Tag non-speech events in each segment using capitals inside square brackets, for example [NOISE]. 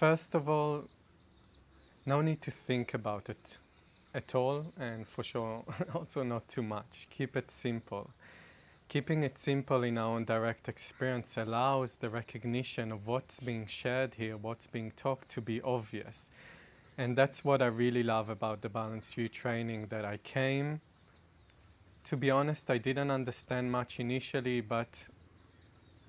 First of all, no need to think about it at all and for sure [LAUGHS] also not too much. Keep it simple. Keeping it simple in our own direct experience allows the recognition of what's being shared here, what's being talked to be obvious. And that's what I really love about the Balanced View training that I came. To be honest, I didn't understand much initially, but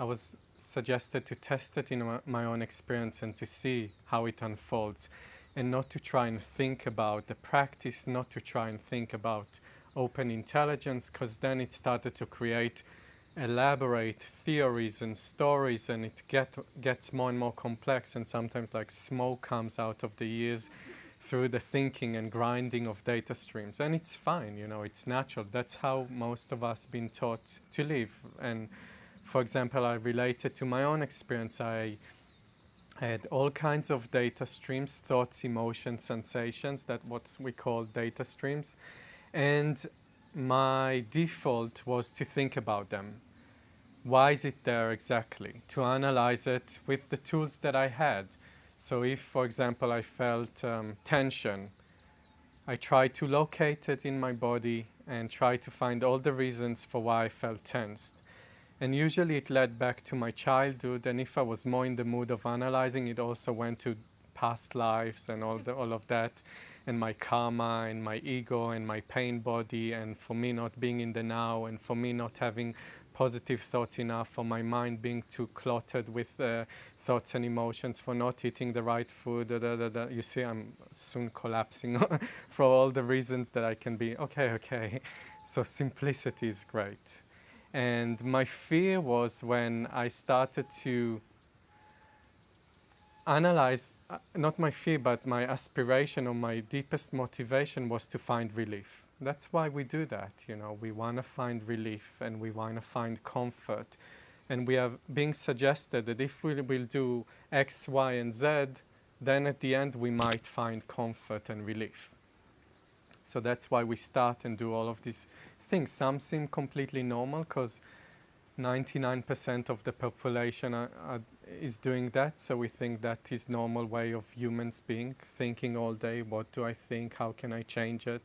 I was suggested to test it in my own experience and to see how it unfolds and not to try and think about the practice, not to try and think about open intelligence, because then it started to create elaborate theories and stories and it get, gets more and more complex and sometimes like smoke comes out of the ears through the thinking and grinding of data streams. And it's fine you know it's natural. That's how most of us been taught to live. And for example I related to my own experience I had all kinds of data streams, thoughts, emotions, sensations, that what we call data streams. And my default was to think about them. Why is it there exactly? To analyze it with the tools that I had. So if, for example, I felt um, tension, I tried to locate it in my body and try to find all the reasons for why I felt tensed. And usually it led back to my childhood. And if I was more in the mood of analyzing, it also went to past lives and all, the, all of that. And my karma and my ego and my pain body. And for me not being in the now. And for me not having positive thoughts enough. For my mind being too cluttered with uh, thoughts and emotions. For not eating the right food. Da, da, da, you see, I'm soon collapsing [LAUGHS] for all the reasons that I can be. Okay, okay. So simplicity is great. And my fear was when I started to analyze, uh, not my fear, but my aspiration or my deepest motivation was to find relief. That's why we do that, you know, we want to find relief and we want to find comfort. And we are being suggested that if we will do X, Y, and Z, then at the end we might find comfort and relief. So that's why we start and do all of these things. Some seem completely normal because 99% of the population are, are, is doing that. So we think that is normal way of humans being, thinking all day, what do I think, how can I change it,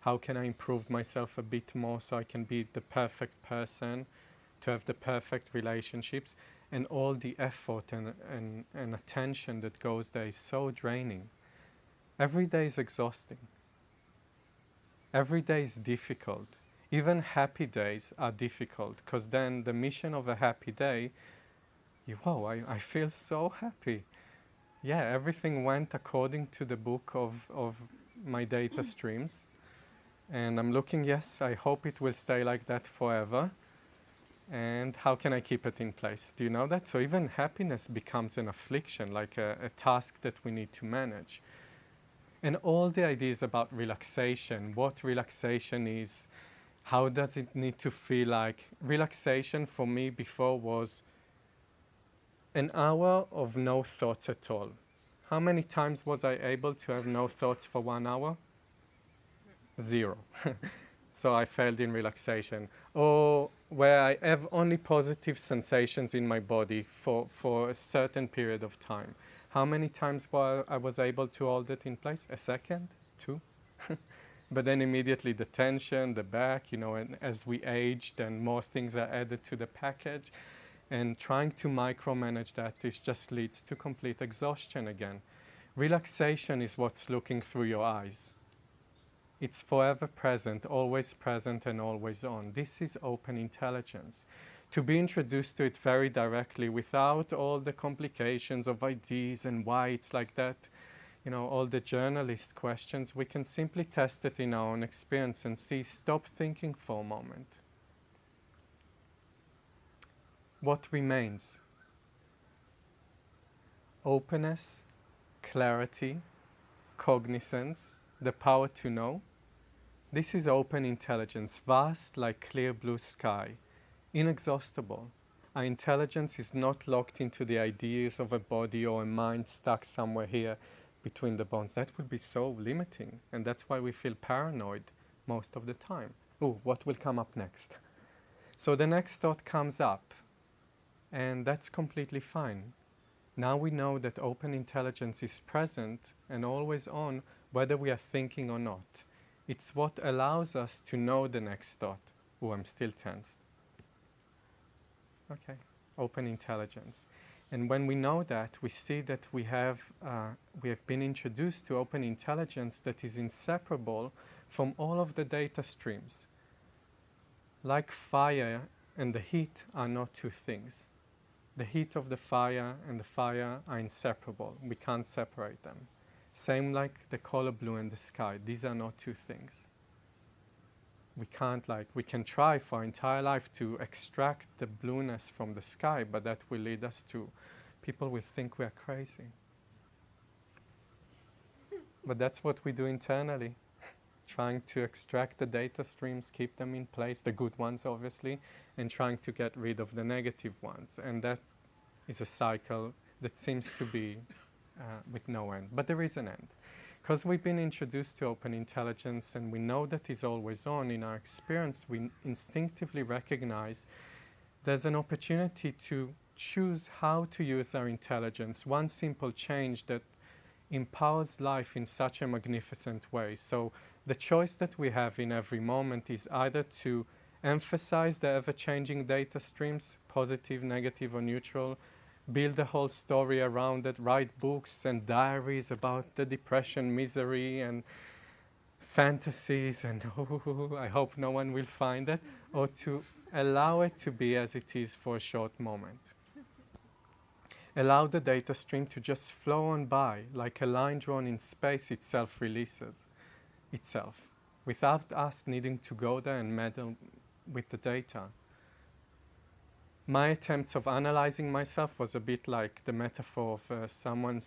how can I improve myself a bit more so I can be the perfect person, to have the perfect relationships. And all the effort and, and, and attention that goes there is so draining. Every day is exhausting. Every day is difficult. Even happy days are difficult because then the mission of a happy day, you, whoa, I, I feel so happy. Yeah, everything went according to the book of, of my data mm. streams. And I'm looking, yes, I hope it will stay like that forever. And how can I keep it in place? Do you know that? So even happiness becomes an affliction, like a, a task that we need to manage. And all the ideas about relaxation, what relaxation is, how does it need to feel like. Relaxation for me before was an hour of no thoughts at all. How many times was I able to have no thoughts for one hour? Zero. [LAUGHS] so I failed in relaxation. Or where I have only positive sensations in my body for, for a certain period of time. How many times while I was able to hold it in place? A second? Two? [LAUGHS] but then immediately the tension, the back, you know, and as we age, then more things are added to the package. And trying to micromanage that, this just leads to complete exhaustion again. Relaxation is what's looking through your eyes. It's forever present, always present and always on. This is open intelligence to be introduced to it very directly without all the complications of ideas and why it's like that, you know, all the journalist questions, we can simply test it in our own experience and see, stop thinking for a moment. What remains? Openness, clarity, cognizance, the power to know. This is open intelligence, vast like clear blue sky inexhaustible. Our intelligence is not locked into the ideas of a body or a mind stuck somewhere here between the bones. That would be so limiting. And that's why we feel paranoid most of the time. Oh, what will come up next? So the next thought comes up. And that's completely fine. Now we know that open intelligence is present and always on whether we are thinking or not. It's what allows us to know the next thought. Oh, I'm still tensed. Okay, open intelligence. And when we know that, we see that we have, uh, we have been introduced to open intelligence that is inseparable from all of the data streams. Like fire and the heat are not two things. The heat of the fire and the fire are inseparable. We can't separate them. Same like the color blue and the sky. These are not two things. We can't like, we can try for our entire life to extract the blueness from the sky, but that will lead us to, people will think we are crazy. but that's what we do internally [LAUGHS] trying to extract the data streams, keep them in place, the good ones obviously, and trying to get rid of the negative ones. And that is a cycle that seems to be uh, with no end. But there is an end. Because we've been introduced to open intelligence and we know that is always on, in our experience we instinctively recognize there's an opportunity to choose how to use our intelligence. One simple change that empowers life in such a magnificent way. So the choice that we have in every moment is either to emphasize the ever-changing data streams, positive, negative, or neutral, build a whole story around it, write books and diaries about the depression, misery, and fantasies, and [LAUGHS] oh, I hope no one will find it, or to allow it to be as it is for a short moment. Allow the data stream to just flow on by, like a line drawn in space itself releases itself without us needing to go there and meddle with the data. My attempts of analyzing myself was a bit like the metaphor of uh, someone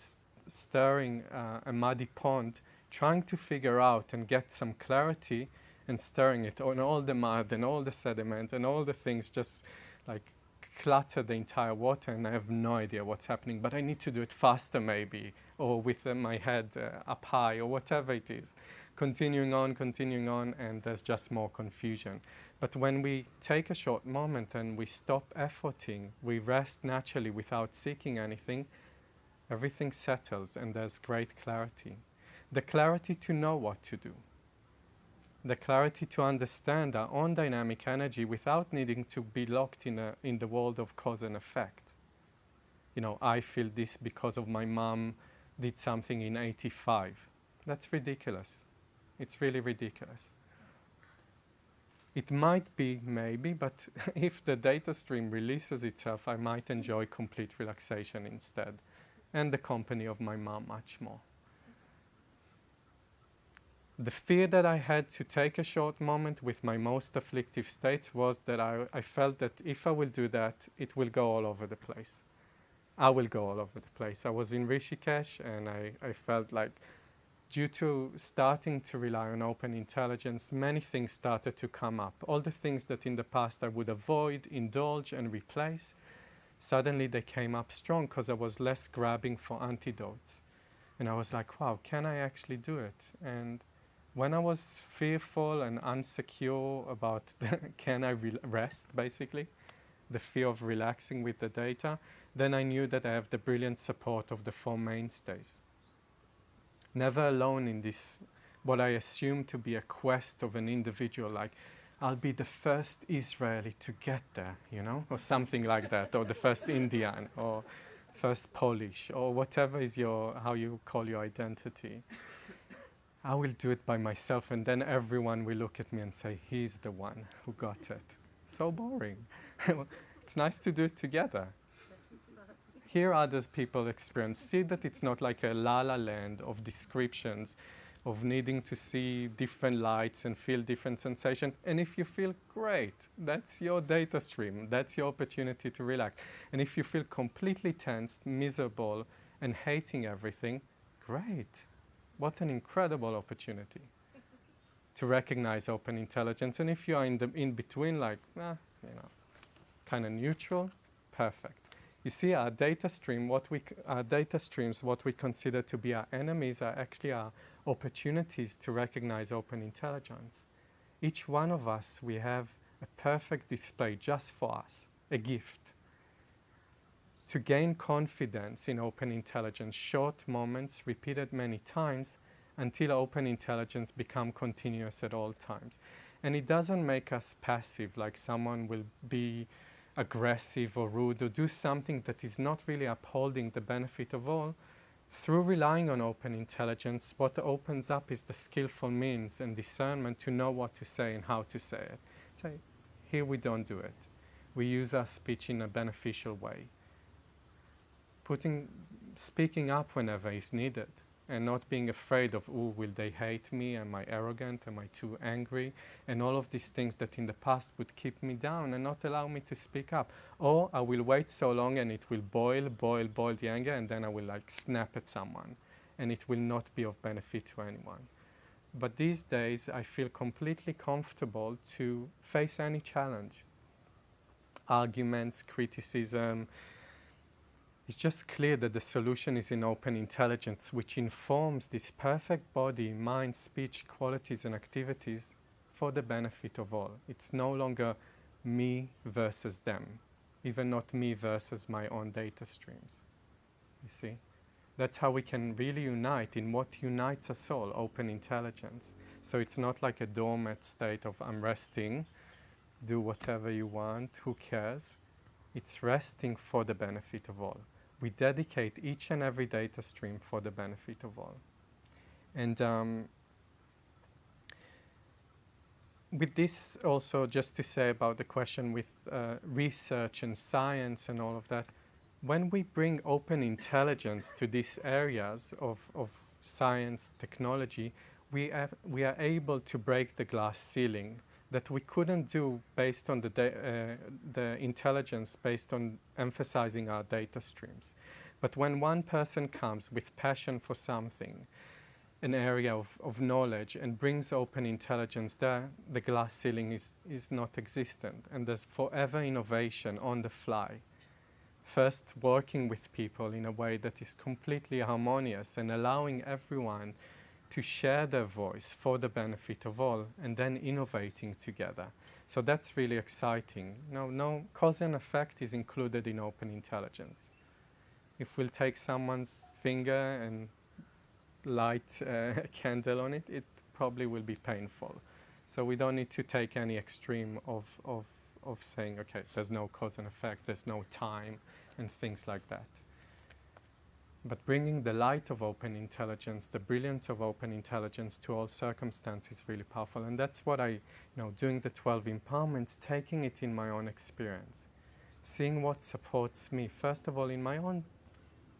stirring uh, a muddy pond, trying to figure out and get some clarity and stirring it on all the mud and all the sediment and all the things just like clutter the entire water and I have no idea what's happening, but I need to do it faster maybe, or with uh, my head uh, up high, or whatever it is continuing on, continuing on, and there's just more confusion. But when we take a short moment and we stop efforting, we rest naturally without seeking anything, everything settles and there's great clarity. The clarity to know what to do. The clarity to understand our own dynamic energy without needing to be locked in, a, in the world of cause and effect. You know, I feel this because of my mom did something in 85. That's ridiculous. It's really ridiculous. It might be, maybe, but [LAUGHS] if the data stream releases itself, I might enjoy complete relaxation instead, and the company of my mom much more. The fear that I had to take a short moment with my most afflictive states was that I, I felt that if I will do that, it will go all over the place. I will go all over the place. I was in Rishikesh and I, I felt like due to starting to rely on open intelligence, many things started to come up. All the things that in the past I would avoid, indulge, and replace, suddenly they came up strong because I was less grabbing for antidotes. And I was like, wow, can I actually do it? And when I was fearful and unsecure about [LAUGHS] can I rest, basically, the fear of relaxing with the data, then I knew that I have the brilliant support of the four mainstays never alone in this, what I assume to be a quest of an individual, like, I'll be the first Israeli to get there, you know, or something like that, or the first Indian, or first Polish, or whatever is your, how you call your identity. I will do it by myself, and then everyone will look at me and say, he's the one who got it. So boring. [LAUGHS] it's nice to do it together hear other people experience. See that it's not like a la la land of descriptions, of needing to see different lights and feel different sensation. And if you feel great, that's your data stream. That's your opportunity to relax. And if you feel completely tensed, miserable, and hating everything, great. What an incredible opportunity [LAUGHS] to recognize open intelligence. And if you are in the in between, like, eh, you know, kind of neutral, perfect. You see, our data stream, what we, our data streams, what we consider to be our enemies are actually our opportunities to recognize open intelligence. Each one of us, we have a perfect display just for us, a gift. to gain confidence in open intelligence, short moments repeated many times until open intelligence become continuous at all times. And it doesn't make us passive, like someone will be aggressive or rude or do something that is not really upholding the benefit of all. Through relying on open intelligence, what opens up is the skillful means and discernment to know what to say and how to say it. Say, here we don't do it. We use our speech in a beneficial way. Putting, speaking up whenever is needed and not being afraid of, oh, will they hate me? Am I arrogant? Am I too angry? And all of these things that in the past would keep me down and not allow me to speak up. Or I will wait so long and it will boil, boil, boil the anger and then I will like snap at someone and it will not be of benefit to anyone. But these days I feel completely comfortable to face any challenge. Arguments, criticism, it's just clear that the solution is in open intelligence, which informs this perfect body, mind, speech, qualities, and activities for the benefit of all. It's no longer me versus them, even not me versus my own data streams. You see? That's how we can really unite in what unites us all, open intelligence. So it's not like a dormant state of I'm resting, do whatever you want, who cares? It's resting for the benefit of all we dedicate each and every data stream for the benefit of all. And um, with this also just to say about the question with uh, research and science and all of that, when we bring open intelligence to these areas of, of science, technology, we, we are able to break the glass ceiling that we couldn't do based on the, uh, the intelligence based on emphasizing our data streams. But when one person comes with passion for something, an area of, of knowledge and brings open intelligence there, the glass ceiling is, is not existent and there's forever innovation on the fly. First, working with people in a way that is completely harmonious and allowing everyone to share their voice for the benefit of all and then innovating together. So that's really exciting. No, no cause and effect is included in open intelligence. If we'll take someone's finger and light a [LAUGHS] candle on it, it probably will be painful. So we don't need to take any extreme of, of, of saying, okay, there's no cause and effect, there's no time, and things like that. But bringing the light of open intelligence, the brilliance of open intelligence to all circumstances is really powerful. And that's what I, you know, doing the 12 empowerments, taking it in my own experience, seeing what supports me, first of all, in my own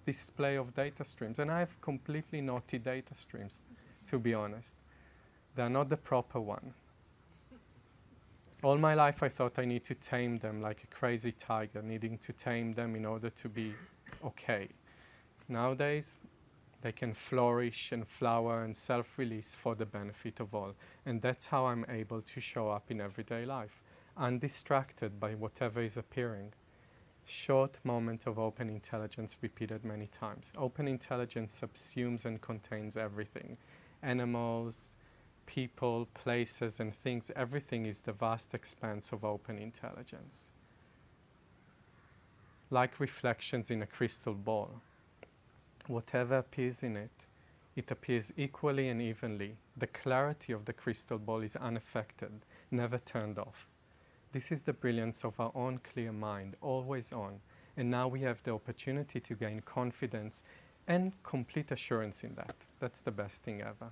display of data streams. And I have completely naughty data streams, to be honest. They're not the proper one. All my life I thought I need to tame them like a crazy tiger, needing to tame them in order to be okay nowadays, they can flourish and flower and self-release for the benefit of all. And that's how I'm able to show up in everyday life, undistracted by whatever is appearing. Short moment of open intelligence repeated many times. Open intelligence subsumes and contains everything. Animals, people, places and things, everything is the vast expanse of open intelligence. Like reflections in a crystal ball whatever appears in it, it appears equally and evenly. The clarity of the crystal ball is unaffected, never turned off. This is the brilliance of our own clear mind, always on. And now we have the opportunity to gain confidence and complete assurance in that. That's the best thing ever.